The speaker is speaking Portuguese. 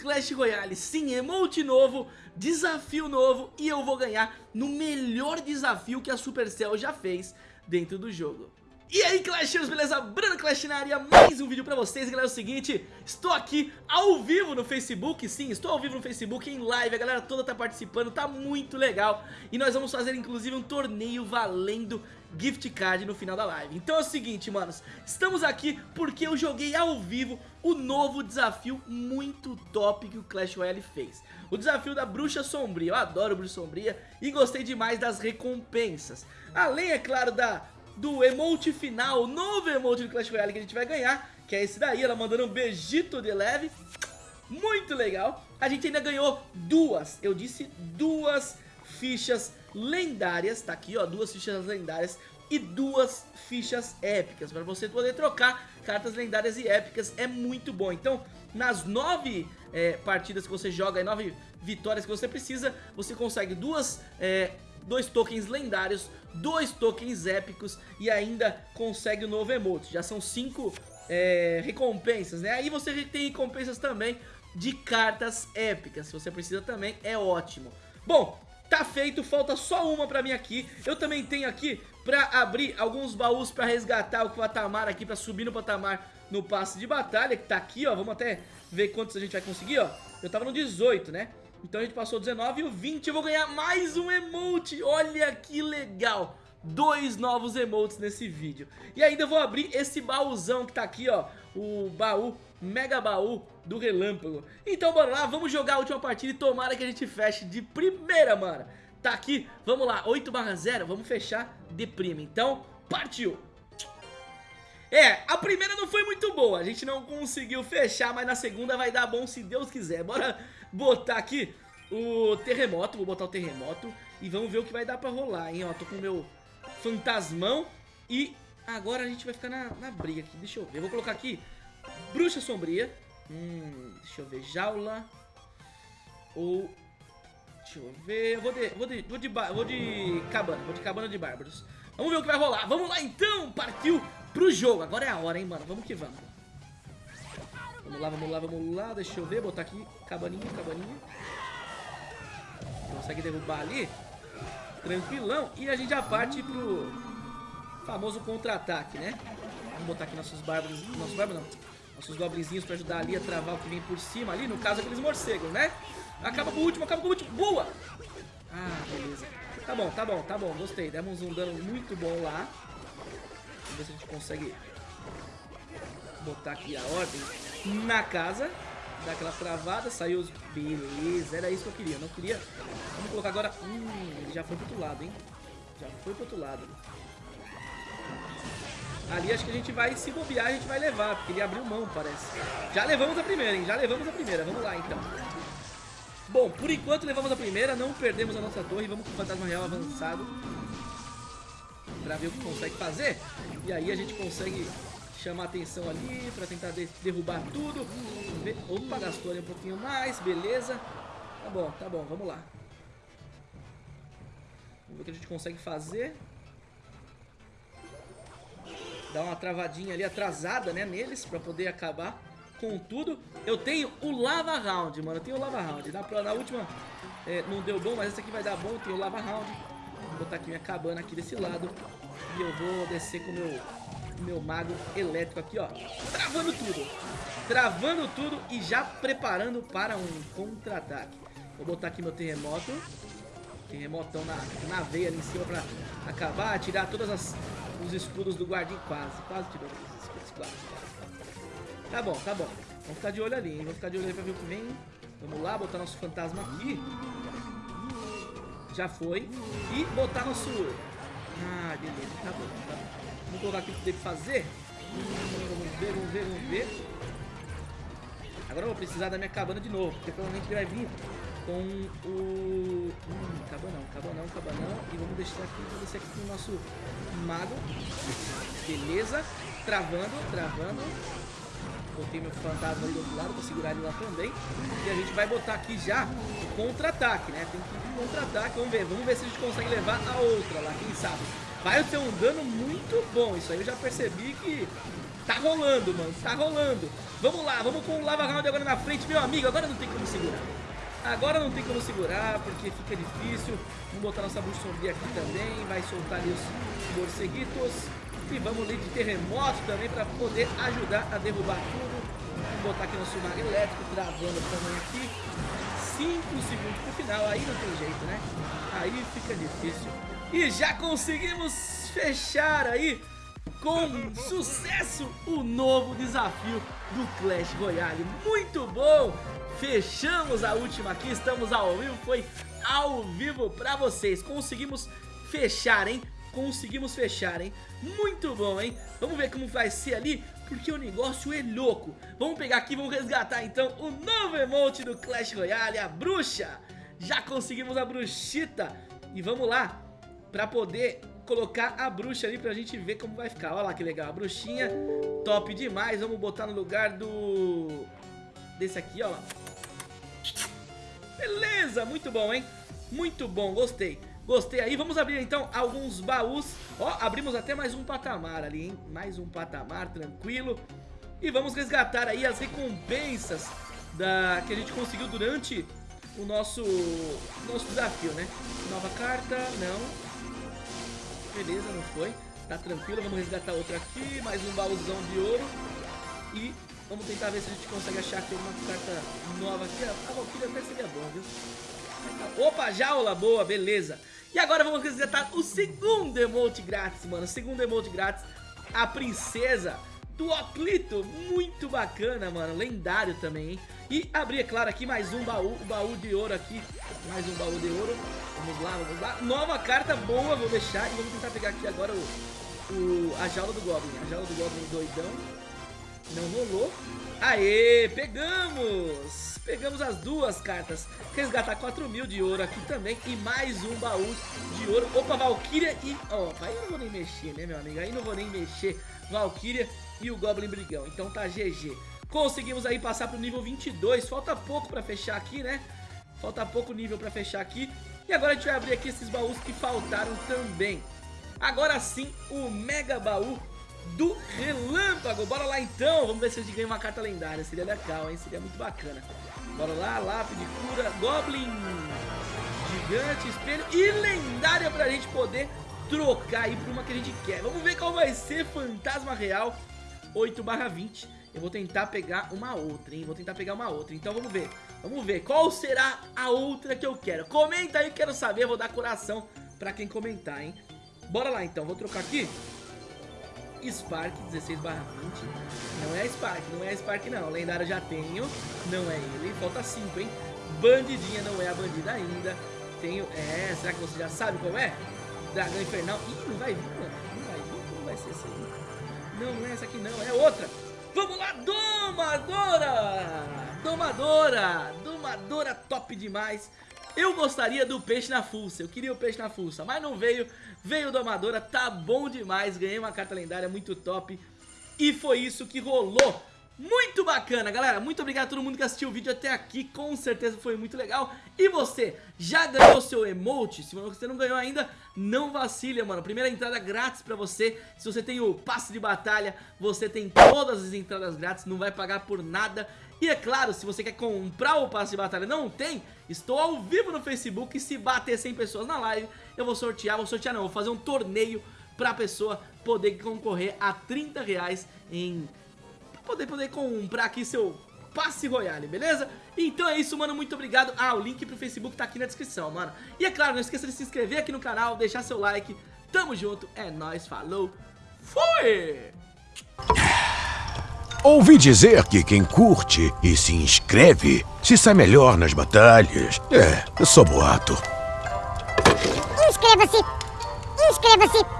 Clash Royale, sim, emote novo, desafio novo e eu vou ganhar no melhor desafio que a Supercell já fez dentro do jogo. E aí Clashers, beleza? Bruno Clash na área, mais um vídeo pra vocês, galera, é o seguinte, estou aqui ao vivo no Facebook, sim, estou ao vivo no Facebook, em live, a galera toda tá participando, tá muito legal, e nós vamos fazer inclusive um torneio valendo gift card no final da live. Então é o seguinte, manos, estamos aqui porque eu joguei ao vivo o novo desafio muito top que o Clash Royale fez. O desafio da Bruxa Sombria, eu adoro Bruxa Sombria e gostei demais das recompensas. Além, é claro, da do emote final, o novo emote do Clash Royale que a gente vai ganhar, que é esse daí, ela mandando um beijito de leve, muito legal. A gente ainda ganhou duas, eu disse duas fichas lendárias, tá aqui ó, duas fichas lendárias e duas fichas épicas, para você poder trocar cartas lendárias e épicas, é muito bom. Então, nas nove é, partidas que você joga, e nove vitórias que você precisa, você consegue duas é, dois tokens lendários, dois tokens épicos e ainda consegue o novo emote. Já são cinco é, recompensas, né? Aí você tem recompensas também de cartas épicas, se você precisa também, é ótimo. Bom, tá feito, falta só uma pra mim aqui. Eu também tenho aqui pra abrir alguns baús pra resgatar o patamar aqui, pra subir no patamar no passe de batalha, que tá aqui, ó. Vamos até ver quantos a gente vai conseguir, ó. Eu tava no 18, né? Então a gente passou 19 e o 20 eu vou ganhar mais um emote. Olha que legal. Dois novos emotes nesse vídeo. E ainda vou abrir esse baúzão que tá aqui, ó. O baú, mega baú do relâmpago. Então bora lá, vamos jogar a última partida e tomara que a gente feche de primeira, mano. Tá aqui, vamos lá, 8 barra 0, vamos fechar de prima. Então, partiu! É, a primeira não foi muito boa, a gente não conseguiu fechar, mas na segunda vai dar bom se Deus quiser. Bora botar aqui o terremoto, vou botar o terremoto e vamos ver o que vai dar pra rolar, hein, ó. Tô com o meu fantasmão e agora a gente vai ficar na, na briga aqui, deixa eu ver. Eu vou colocar aqui bruxa sombria, hum, deixa eu ver, jaula ou... Deixa eu ver, eu vou de, vou de, vou de, vou de cabana, vou de cabana de bárbaros. Vamos ver o que vai rolar, vamos lá então, partiu! pro jogo. Agora é a hora, hein, mano. Vamos que vamos. Vamos lá, vamos lá, vamos lá. Deixa eu ver, botar aqui cabaninha, cabaninha. Consegue derrubar ali. Tranquilão. E a gente já parte pro famoso contra-ataque, né? Vamos botar aqui nossos bárbaros. Nossos bárbaros não. Nossos goblinzinhos pra ajudar ali a travar o que vem por cima ali. No caso, aqueles morcegos, né? Acaba com o último, acaba com o último. Boa! Ah, beleza. Tá bom, tá bom, tá bom. Gostei. Demos um dano muito bom lá ver se a gente consegue botar aqui a ordem na casa. Dar aquela travada, saiu os... Beleza, era isso que eu queria. Não queria... Vamos colocar agora... Hum, ele já foi pro outro lado, hein? Já foi pro outro lado. Ali acho que a gente vai, se bobear, a gente vai levar, porque ele abriu mão, parece. Já levamos a primeira, hein? Já levamos a primeira. Vamos lá, então. Bom, por enquanto levamos a primeira, não perdemos a nossa torre. Vamos com o Fantasma Real avançado pra ver o que consegue fazer. E aí a gente consegue chamar atenção ali pra tentar de derrubar tudo. Opa, gastou ali um pouquinho mais, beleza. Tá bom, tá bom, vamos lá. Vamos ver o que a gente consegue fazer. Dar uma travadinha ali atrasada, né, neles, pra poder acabar com tudo. Eu tenho o Lava Round, mano, eu tenho o Lava Round. Na, na última é, não deu bom, mas esse aqui vai dar bom, eu tenho o Lava Round. Vou botar aqui minha cabana aqui desse lado. E eu vou descer com o meu, meu mago elétrico aqui, ó. Travando tudo. Travando tudo e já preparando para um contra-ataque. Vou botar aqui meu terremoto. Terremotão na, na veia ali em cima pra acabar, tirar todos os escudos do guardinho. Quase, quase tirou os escudos, quase. Tá bom, tá bom. Vamos ficar de olho ali, hein? Vamos ficar de olho ali pra ver o que vem. Vamos lá, botar nosso fantasma aqui. Já foi. E botar nosso... Ah, beleza. Tá bom, tá bom. Vamos colocar aqui o que tem que fazer. Vamos ver, vamos ver, vamos ver. Agora eu vou precisar da minha cabana de novo. Porque provavelmente ele vai vir com o... Hum, cabanão, cabanão, cabanão. E vamos deixar aqui, vamos descer aqui com o nosso mago. Beleza. Travando, travando. Botei meu fantasma do outro lado pra segurar ele lá também. E a gente vai botar aqui já o contra-ataque, né? Tem que ir contra-ataque. Vamos ver, vamos ver se a gente consegue levar a outra lá, quem sabe. vai ter um dano muito bom. Isso aí eu já percebi que tá rolando, mano. Tá rolando. Vamos lá, vamos com o Lava Round agora na frente, meu amigo. Agora não tem como segurar. Agora não tem como segurar, porque fica difícil. Vamos botar nossa bruxa sombria aqui também. Vai soltar ali os morceguitos. E vamos ali de terremoto também para poder ajudar a derrubar tudo. Vamos botar aqui nosso mago elétrico, travando também aqui. 5 segundos pro final, aí não tem jeito, né? Aí fica difícil. E já conseguimos fechar aí com sucesso o novo desafio do Clash Royale. Muito bom! Fechamos a última aqui, estamos ao vivo, foi ao vivo pra vocês. Conseguimos fechar, hein? Conseguimos fechar, hein? Muito bom, hein? Vamos ver como vai ser ali, porque o negócio é louco. Vamos pegar aqui, vamos resgatar então o novo emote do Clash Royale, a bruxa. Já conseguimos a bruxita. E vamos lá, pra poder colocar a bruxa ali pra gente ver como vai ficar. Olha lá que legal, a bruxinha, top demais. Vamos botar no lugar do... Desse aqui, ó. Beleza, muito bom, hein? Muito bom, gostei. Gostei aí, vamos abrir então alguns baús Ó, abrimos até mais um patamar ali, hein? Mais um patamar, tranquilo E vamos resgatar aí as recompensas da... que a gente conseguiu durante o nosso, nosso desafio, né? Nova carta, não Beleza, não foi Tá tranquilo, vamos resgatar outra aqui Mais um baúzão de ouro E Vamos tentar ver se a gente consegue achar aqui uma carta nova aqui. A Valkyria até seria bom, viu? Opa, jaula, boa, beleza. E agora vamos resgatar o segundo emote grátis, mano. O segundo emote grátis, a princesa do Oclito. Muito bacana, mano. Lendário também, hein? E abrir, é claro, aqui mais um baú, o baú de ouro aqui. Mais um baú de ouro. Vamos lá, vamos lá. Nova carta boa, vou deixar. E vamos tentar pegar aqui agora o, o a jaula do Goblin. A jaula do Goblin doidão. Não rolou. Aê, pegamos! Pegamos as duas cartas. Resgatar 4 mil de ouro aqui também. E mais um baú de ouro. Opa, Valkyria e... Oh, aí não vou nem mexer, né, meu amigo? Aí não vou nem mexer. Valkyria e o Goblin Brigão. Então tá GG. Conseguimos aí passar pro nível 22. Falta pouco pra fechar aqui, né? Falta pouco nível pra fechar aqui. E agora a gente vai abrir aqui esses baús que faltaram também. Agora sim, o Mega Baú do Relâmpago. Bora lá então, vamos ver se a gente ganha uma carta lendária. Seria legal, hein? Seria muito bacana. Bora lá, lápide, cura, Goblin, Gigante, Espelho e lendária pra gente poder trocar aí pra uma que a gente quer. Vamos ver qual vai ser Fantasma Real 8 20. Eu vou tentar pegar uma outra, hein? Vou tentar pegar uma outra. Então vamos ver. Vamos ver qual será a outra que eu quero. Comenta aí, quero saber. Vou dar coração pra quem comentar, hein? Bora lá então. Vou trocar aqui. Spark 16 barra 20 Não é Spark, não é Spark não. Lendário já tenho, não é ele. Falta 5, hein? Bandidinha não é a bandida ainda. Tenho, é, será que você já sabe qual é? Dragão Infernal. Ih, não vai vir, mano. Não vai vir, não vai ser essa aí. Não, não é essa aqui não, é outra. Vamos lá, Domadora! Domadora! Domadora top demais eu gostaria do peixe na fuça, eu queria o peixe na fuça, mas não veio, veio Domadora, tá bom demais, ganhei uma carta lendária muito top e foi isso que rolou. Muito bacana, galera. Muito obrigado a todo mundo que assistiu o vídeo até aqui. Com certeza foi muito legal. E você, já ganhou seu emote? Se você não ganhou ainda, não vacile, mano. Primeira entrada grátis pra você. Se você tem o passe de batalha, você tem todas as entradas grátis. Não vai pagar por nada. E é claro, se você quer comprar o passe de batalha não tem, estou ao vivo no Facebook e se bater 100 pessoas na live, eu vou sortear, vou sortear não, vou fazer um torneio pra pessoa poder concorrer a 30 reais em... Poder, poder comprar aqui seu passe royale, beleza? Então é isso, mano, muito obrigado. Ah, o link pro Facebook tá aqui na descrição, mano. E é claro, não esqueça de se inscrever aqui no canal, deixar seu like. Tamo junto, é nóis, falou, fui! Ouvi dizer que quem curte e se inscreve se sai melhor nas batalhas. É, eu sou boato. Inscreva-se! Inscreva-se!